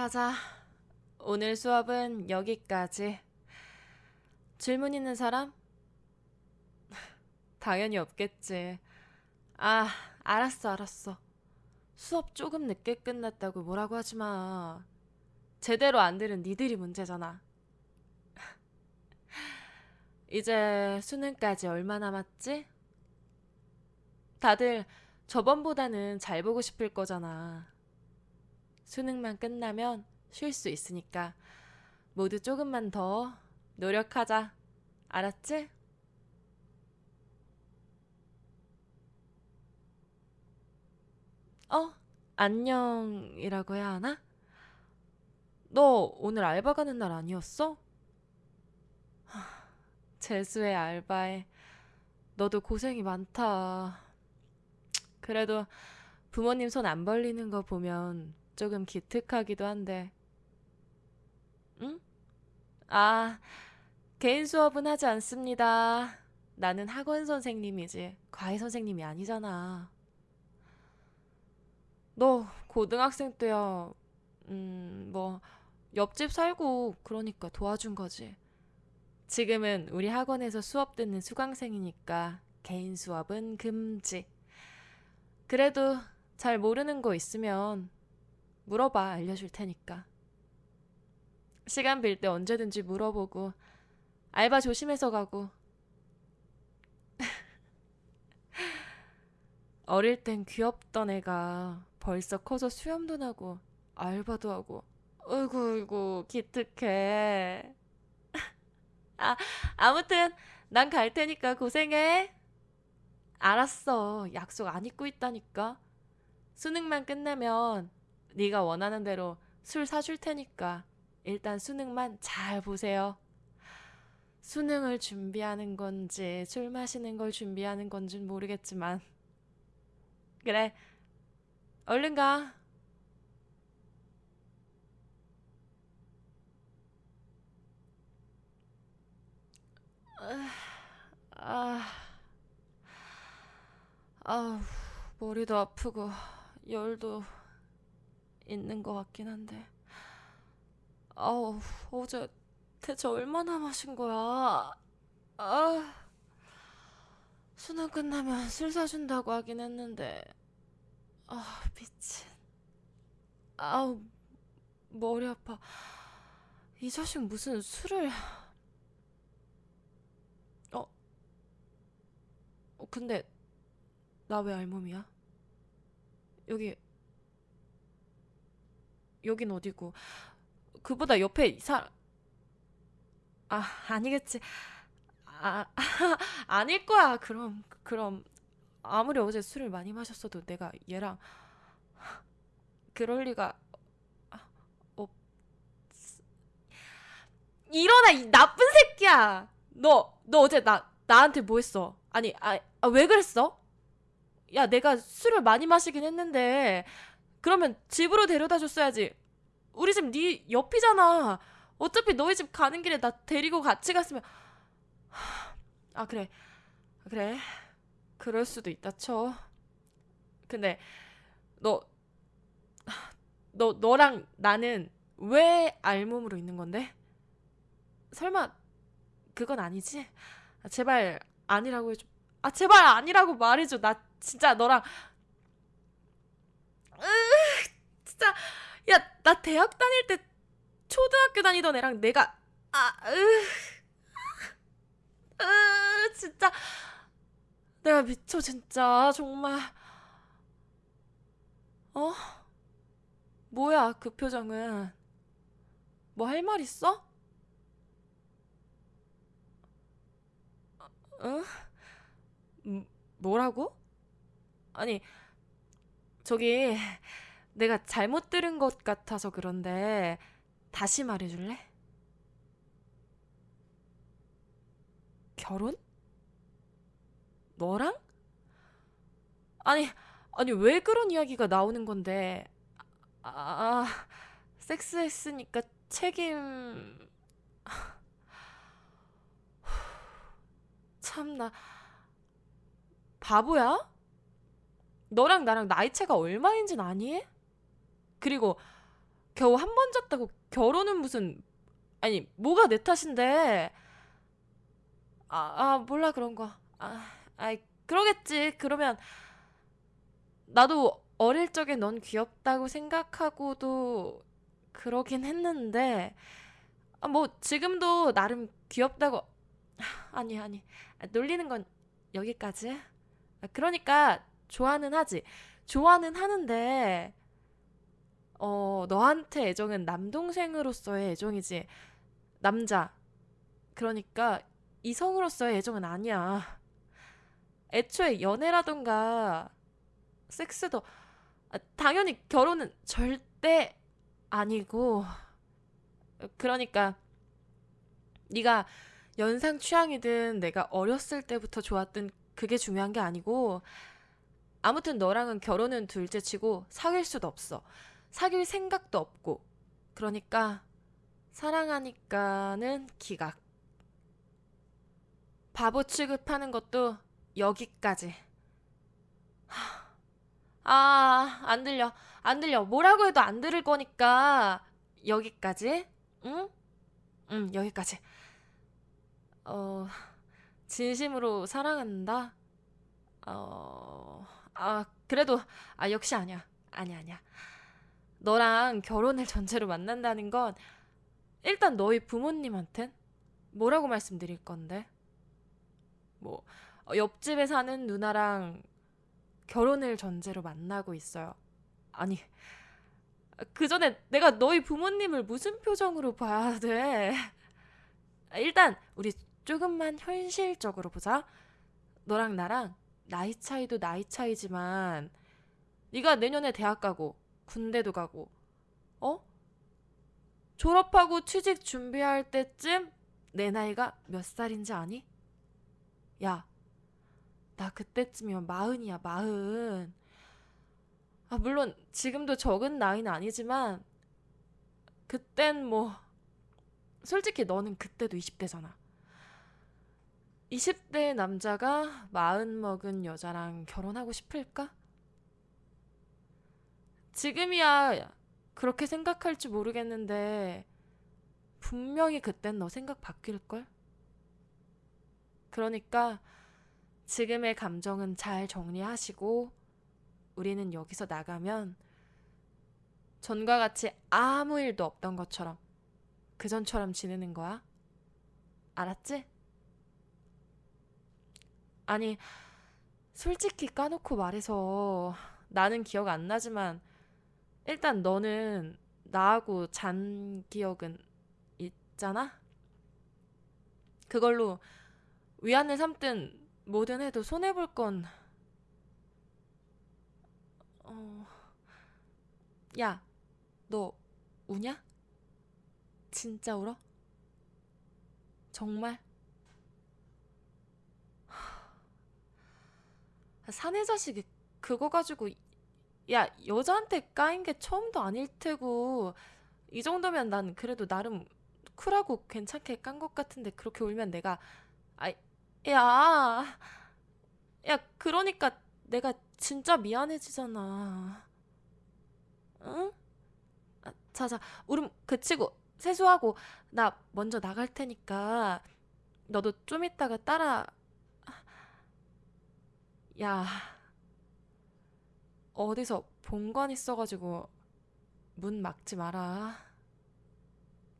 자자. 오늘 수업은 여기까지. 질문 있는 사람? 당연히 없겠지. 아, 알았어, 알았어. 수업 조금 늦게 끝났다고 뭐라고 하지 마. 제대로 안 들은 니들이 문제잖아. 이제 수능까지 얼마 남았지? 다들 저번보다는 잘 보고 싶을 거잖아. 수능만 끝나면 쉴 수 있으니까 모두 조금만 더 노력하자. 알았지? 어? 안녕이라고 해야 하나? 너 오늘 알바 가는 날 아니었어? 하, 재수의 알바에 너도 고생이 많다. 그래도 부모님 손 안 벌리는 거 보면 조금 기특하기도 한데. 응? 아, 개인 수업은 하지 않습니다. 나는 학원 선생님이지, 과외 선생님이 아니잖아. 너 고등학생 때야, 음, 뭐, 옆집 살고 그러니까 도와준 거지. 지금은 우리 학원에서 수업 듣는 수강생이니까 개인 수업은 금지. 그래도 잘 모르는 거 있으면 물어봐, 알려줄 테니까. 시간 빌 때 언제든지 물어보고, 알바 조심해서 가고. 어릴 땐 귀엽던 애가 벌써 커서 수염도 나고, 알바도 하고. 어이구, 어이구, 기특해. 아, 아무튼, 난 갈 테니까 고생해. 알았어. 약속 안 잊고 있다니까. 수능만 끝나면 네가 원하는 대로 술 사줄 테니까 일단 수능만 잘 보세요. 수능을 준비하는 건지 술 마시는 걸 준비하는 건지는 모르겠지만 그래 얼른 가. 아, 아, 머리도 아프고 열도 있는 것 같긴 한데. 아우, 어제 대체 얼마나 마신 거야? 아, 수능 끝나면 술 사준다고 하긴 했는데. 아, 미친. 아우, 머리 아파. 이 자식 무슨 술을. 어, 어, 근데 나 왜 알몸이야? 여기, 여긴 어디고? 그보다 옆에 이 사람, 아, 아니겠지. 아, 아닐 거야. 그럼, 그럼, 아무리 어제 술을 많이 마셨어도 내가 얘랑, 그럴 리가, 없, 일어나, 이 나쁜 새끼야! 너, 너 어제 나, 나한테 뭐 했어? 아니, 아, 아, 왜 그랬어? 야, 내가 술을 많이 마시긴 했는데, 그러면 집으로 데려다 줬어야지. 우리 집 네 옆이잖아. 어차피 너희 집 가는 길에 나 데리고 같이 갔으면 아 그래 그래 그럴 수도 있다 쳐 근데 너 너, 너랑 나는 왜 알몸으로 있는 건데? 설마 그건 아니지? 아, 제발 아니라고 해줘 아 제발 아니라고 말해줘 나 진짜 너랑 으 진짜 야 나 대학 다닐 때 초등학교 다니던 애랑 내가 아, 으, 으, 진짜 내가 미쳐 진짜 정말 어? 뭐야 그 표정은 뭐 할 말 있어? 응? 음, 뭐라고? 아니 저기 내가 잘못 들은 것 같아서 그런데 다시 말해줄래? 결혼? 너랑? 아니, 아니, 왜 그런 이야기가 나오는 건데? 아, 아 섹스했으니까 책임. 참나. 바보야? 너랑 나랑 나이 차가 얼마인진 아니? 그리고 겨우 한 번 잤다고 결혼은 무슨 아니 뭐가 내 탓인데? 아, 아 몰라 그런 거. 아, 아이 그러겠지. 그러면 나도 어릴 적에 넌 귀엽다고 생각하고도 그러긴 했는데 아, 뭐 지금도 나름 귀엽다고 하, 아니 아니. 아, 놀리는 건 여기까지. 아, 그러니까 좋아는 하지. 좋아는 하는데 어 너한테 애정은 남동생으로서의 애정이지. 남자. 그러니까 이성으로서의 애정은 아니야. 애초에 연애라던가 섹스도 아, 당연히 결혼은 절대 아니고 그러니까 네가 연상 취향이든 내가 어렸을 때부터 좋았던 그게 중요한 게 아니고 아무튼 너랑은 결혼은 둘째치고 사귈 수도 없어. 사귈 생각도 없고. 그러니까 사랑하니까는 기각. 바보 취급하는 것도 여기까지. 아, 안 들려. 안 들려. 뭐라고 해도 안 들을 거니까 여기까지. 응? 응, 여기까지. 어, 진심으로 사랑한다. 어, 아, 그래도 아, 역시 아니야. 아니야, 아니야. 너랑 결혼을 전제로 만난다는 건 일단 너희 부모님한텐 뭐라고 말씀드릴 건데? 뭐 어, 옆집에 사는 누나랑 결혼을 전제로 만나고 있어요. 아니, 그 전에 내가 너희 부모님을 무슨 표정으로 봐야 돼? 일단 우리 조금만 현실적으로 보자. 너랑 나랑 나이 차이도 나이 차이지만 네가 내년에 대학 가고 군대도 가고 어? 졸업하고 취직 준비할 때쯤 내 나이가 몇 살인지 아니? 야, 나 그때쯤이면 마흔이야, 마흔. 아, 물론 지금도 적은 나이는 아니지만 그땐 뭐 솔직히 너는 그때도 20대잖아. 20대 남자가 마흔 먹은 여자랑 결혼하고 싶을까? 지금이야 그렇게 생각할지 모르겠는데 분명히 그땐 너 생각 바뀔걸? 그러니까 지금의 감정은 잘 정리하시고 우리는 여기서 나가면 전과 같이 아무 일도 없던 것처럼 그전처럼 지내는 거야. 알았지? 아니, 솔직히 까놓고 말해서 나는 기억 안 나지만 일단 너는 나하고 잔 기억은 있잖아? 그걸로 위안을 삼든 뭐든 해도 손해볼 건, 어, 야, 너 우냐? 진짜 울어? 정말? 사내 자식이 그거 가지고 야 여자한테 까인 게 처음도 아닐 테고 이 정도면 난 그래도 나름 쿨하고 괜찮게 깐 것 같은데 그렇게 울면 내가 아 야, 야 그러니까 내가 진짜 미안해지잖아. 응? 아, 자자 울음 그치고 세수하고 나 먼저 나갈 테니까 너도 좀 이따가 따라 야 어디서 본관 있어가지고 문 막지 마라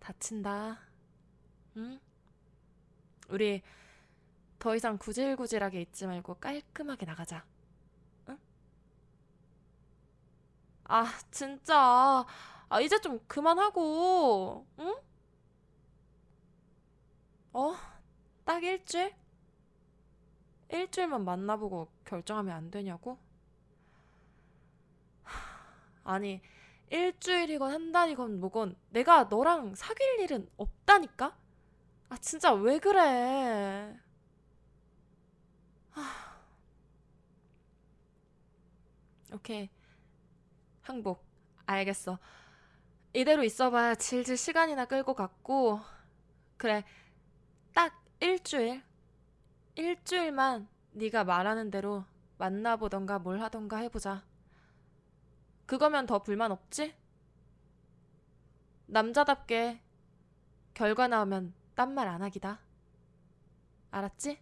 다친다 응? 우리 더 이상 구질구질하게 있지 말고 깔끔하게 나가자 응? 아 진짜 아 이제 좀 그만하고 응? 어? 딱 일주일? 일주일만 만나보고 결정하면 안 되냐고? 아니, 일주일이건 한 달이건 뭐건 내가 너랑 사귈 일은 없다니까? 아, 진짜 왜 그래? 하... 오케이. 항복. 알겠어. 이대로 있어봐야 질질 시간이나 끌고 갔고, 그래. 딱 일주일. 일주일만 네가 말하는 대로 만나보던가 뭘 하던가 해보자. 그거면 더 불만 없지? 남자답게 결과 나오면 딴 말 안 하기다. 알았지?